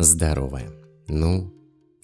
Здорово. Ну,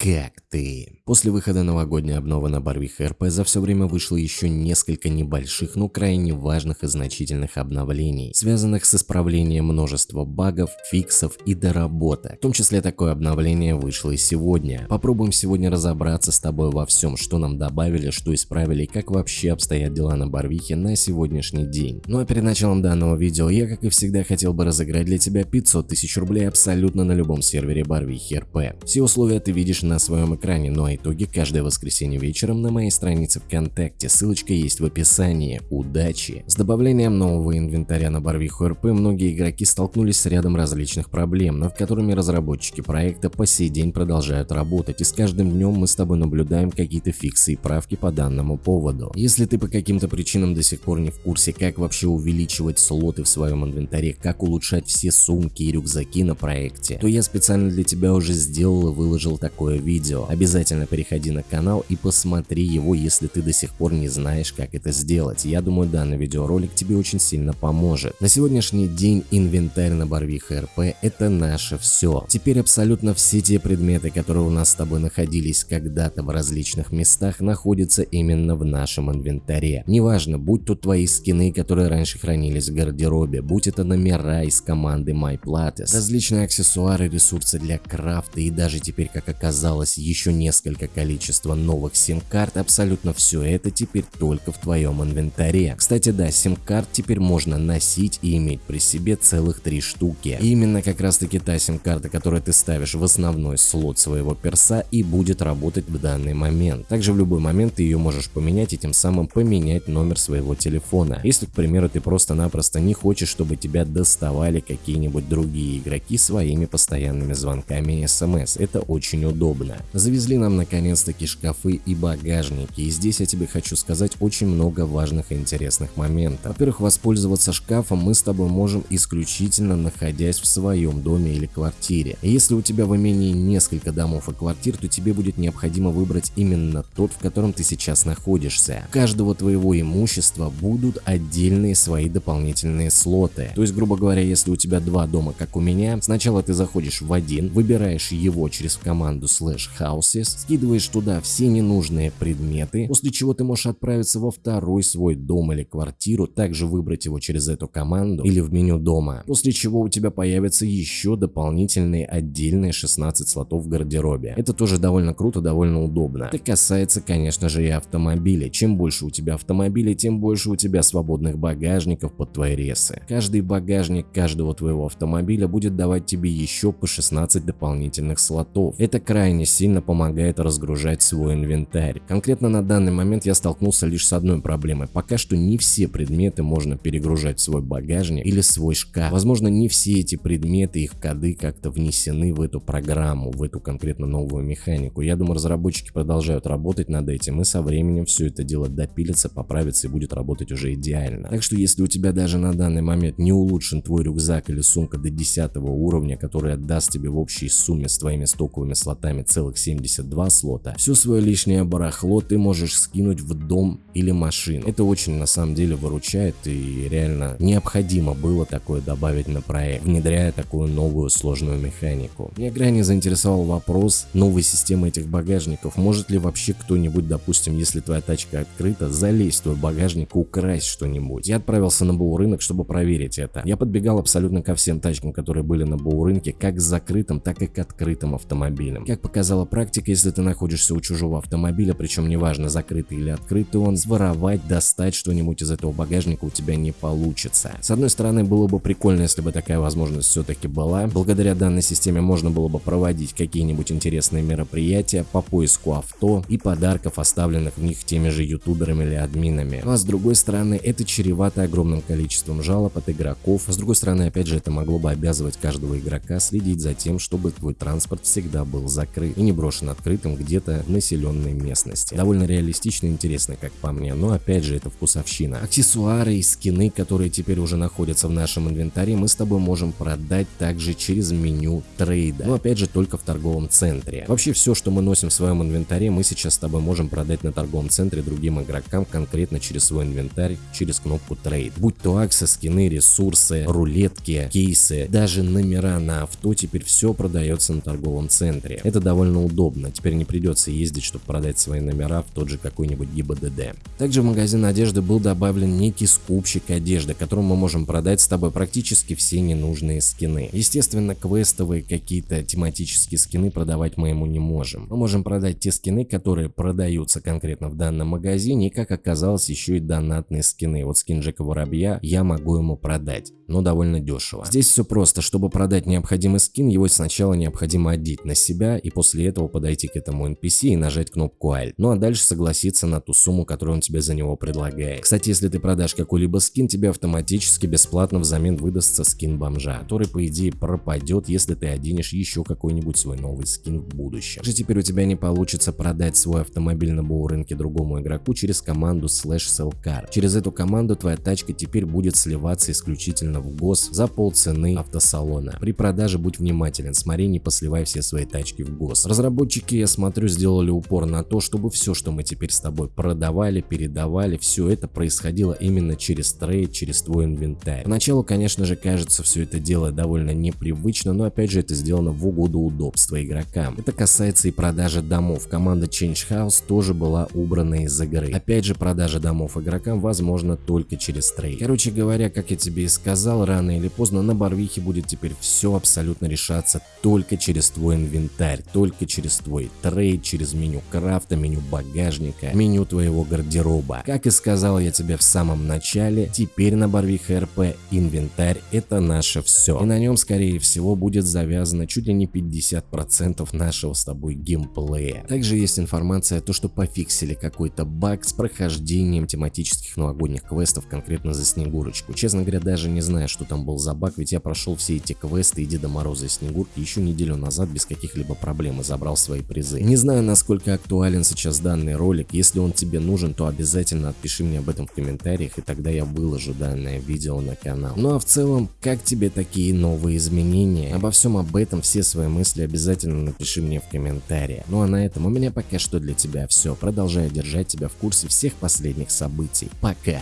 как ты? После выхода новогодней обновы на Барвих РП за все время вышло еще несколько небольших, но крайне важных и значительных обновлений, связанных с исправлением множества багов, фиксов и доработок. В том числе такое обновление вышло и сегодня. Попробуем сегодня разобраться с тобой во всем, что нам добавили, что исправили и как вообще обстоят дела на Барвихе на сегодняшний день. Ну а перед началом данного видео я, как и всегда, хотел бы разыграть для тебя 500 тысяч рублей абсолютно на любом сервере Барвихи РП. Все условия ты видишь на своем экране, ну а итоги каждое воскресенье вечером на моей странице ВКонтакте, ссылочка есть в описании. Удачи! С добавлением нового инвентаря на Барвиху РП многие игроки столкнулись с рядом различных проблем, над которыми разработчики проекта по сей день продолжают работать, и с каждым днем мы с тобой наблюдаем какие-то фиксы и правки по данному поводу. Если ты по каким-то причинам до сих пор не в курсе, как вообще увеличивать слоты в своем инвентаре, как улучшать все сумки и рюкзаки на проекте, то я специально для тебя уже сделал и выложил такое видео. Обязательно переходи на канал и посмотри его, если ты до сих пор не знаешь, как это сделать. Я думаю, данный видеоролик тебе очень сильно поможет. На сегодняшний день инвентарь на Барвиха РП это наше все. Теперь абсолютно все те предметы, которые у нас с тобой находились когда-то в различных местах, находятся именно в нашем инвентаре. Неважно, будь то твои скины, которые раньше хранились в гардеробе, будь это номера из команды MyPlates, различные аксессуары, ресурсы для крафта и даже теперь, как оказалось, оказалось еще несколько количества новых сим-карт, абсолютно все это теперь только в твоем инвентаре. Кстати, да, сим-карт теперь можно носить и иметь при себе целых три штуки. И именно как раз таки та сим-карта, которую ты ставишь в основной слот своего перса и будет работать в данный момент. Также в любой момент ты ее можешь поменять и тем самым поменять номер своего телефона. Если, к примеру, ты просто-напросто не хочешь, чтобы тебя доставали какие-нибудь другие игроки своими постоянными звонками и смс. Это очень удобно удобно. Завезли нам наконец-таки шкафы и багажники, и здесь я тебе хочу сказать очень много важных и интересных моментов. Во-первых, воспользоваться шкафом мы с тобой можем исключительно находясь в своем доме или квартире. Если у тебя в имении несколько домов и квартир, то тебе будет необходимо выбрать именно тот, в котором ты сейчас находишься. У каждого твоего имущества будут отдельные свои дополнительные слоты. То есть, грубо говоря, если у тебя два дома, как у меня, сначала ты заходишь в один, выбираешь его через команду slash houses, скидываешь туда все ненужные предметы, после чего ты можешь отправиться во второй свой дом или квартиру, также выбрать его через эту команду или в меню дома, после чего у тебя появятся еще дополнительные отдельные 16 слотов в гардеробе. Это тоже довольно круто, довольно удобно. Это касается, конечно же, и автомобилей. Чем больше у тебя автомобилей, тем больше у тебя свободных багажников под твои ресы. Каждый багажник каждого твоего автомобиля будет давать тебе еще по 16 дополнительных слотов. Это крайне крайне сильно помогает разгружать свой инвентарь. Конкретно на данный момент я столкнулся лишь с одной проблемой. Пока что не все предметы можно перегружать в свой багажник или свой шкаф. Возможно, не все эти предметы, их коды как-то внесены в эту программу, в эту конкретно новую механику. Я думаю, разработчики продолжают работать над этим, и со временем все это дело допилится, поправится и будет работать уже идеально. Так что если у тебя даже на данный момент не улучшен твой рюкзак или сумка до 10 уровня, который отдаст тебе в общей сумме с твоими стоковыми слотами целых 72 слота, все свое лишнее барахло ты можешь скинуть в дом или машину. Это очень на самом деле выручает и реально необходимо было такое добавить на проект, внедряя такую новую сложную механику. Меня крайне заинтересовал вопрос новой системы этих багажников. Может ли вообще кто-нибудь, допустим, если твоя тачка открыта, залезть в твой багажник и украсть что-нибудь? Я отправился на БУ рынок, чтобы проверить это. Я подбегал абсолютно ко всем тачкам, которые были на БУ рынке, как к закрытым, так и к открытым автомобилям. Как показала практика, если ты находишься у чужого автомобиля, причем неважно закрытый или открытый он, своровать, достать что-нибудь из этого багажника у тебя не получится. С одной стороны, было бы прикольно, если бы такая возможность все-таки была. Благодаря данной системе можно было бы проводить какие-нибудь интересные мероприятия по поиску авто и подарков, оставленных в них теми же ютуберами или админами. Ну а с другой стороны, это чревато огромным количеством жалоб от игроков. С другой стороны, опять же, это могло бы обязывать каждого игрока следить за тем, чтобы твой транспорт всегда был закрыт и не брошен открытым где-то в населенной местности. Довольно реалистично и интересно, как по мне, но опять же это вкусовщина. Аксессуары и скины, которые теперь уже находятся в нашем инвентаре, мы с тобой можем продать также через меню трейда, но опять же только в торговом центре. Вообще все, что мы носим в своем инвентаре, мы сейчас с тобой можем продать на торговом центре другим игрокам конкретно через свой инвентарь, через кнопку trade. Будь то аксы, скины, ресурсы, рулетки, кейсы, даже номера на авто, теперь все продается на торговом центре. Это довольно удобно, теперь не придется ездить, чтобы продать свои номера в тот же какой-нибудь ГИБДД. Также в магазин одежды был добавлен некий скупщик одежды, которым мы можем продать с тобой практически все ненужные скины. Естественно, квестовые какие-то тематические скины продавать мы ему не можем. Мы можем продать те скины, которые продаются конкретно в данном магазине, и как оказалось еще и донатные скины. Вот скин Джека Воробья я могу ему продать но довольно дешево. Здесь все просто, чтобы продать необходимый скин, его сначала необходимо одеть на себя и после этого подойти к этому NPC и нажать кнопку Alt. Ну а дальше согласиться на ту сумму, которую он тебе за него предлагает. Кстати, если ты продашь какой-либо скин, тебе автоматически бесплатно взамен выдастся скин бомжа, который по идее пропадет, если ты оденешь еще какой-нибудь свой новый скин в будущем. Же теперь у тебя не получится продать свой автомобиль на рынке другому игроку через команду slash sellcar. Через эту команду твоя тачка теперь будет сливаться исключительно в ГОС за полцены автосалона. При продаже будь внимателен, смотри, не посливай все свои тачки в ГОС. Разработчики, я смотрю, сделали упор на то, чтобы все, что мы теперь с тобой продавали, передавали, все это происходило именно через trade, через твой инвентарь. Поначалу, конечно же, кажется все это дело довольно непривычно, но опять же это сделано в угоду удобства игрокам. Это касается и продажи домов. Команда Change House тоже была убрана из игры. Опять же, продажа домов игрокам возможно только через trade. Короче говоря, как я тебе и сказал, рано или поздно на Барвихе будет теперь все абсолютно решаться только через твой инвентарь, только через твой trade, через меню крафта, меню багажника, меню твоего гардероба. Как и сказал я тебе в самом начале, теперь на Барвиха RP инвентарь это наше все. И на нем скорее всего будет завязано чуть ли не 50% нашего с тобой геймплея. Также есть информация то, что пофиксили какой-то баг с прохождением тематических новогодних квестов конкретно за Снегурочку. Честно говоря, даже не знаю что там был за баг, ведь я прошел все эти квесты и Деда Мороза и Снегурки еще неделю назад без каких-либо проблем и забрал свои призы. Не знаю, насколько актуален сейчас данный ролик, если он тебе нужен, то обязательно отпиши мне об этом в комментариях, и тогда я выложу данное видео на канал. Ну а в целом, как тебе такие новые изменения? Обо всем об этом, все свои мысли обязательно напиши мне в комментариях. Ну а на этом у меня пока что для тебя все. Продолжаю держать тебя в курсе всех последних событий. Пока!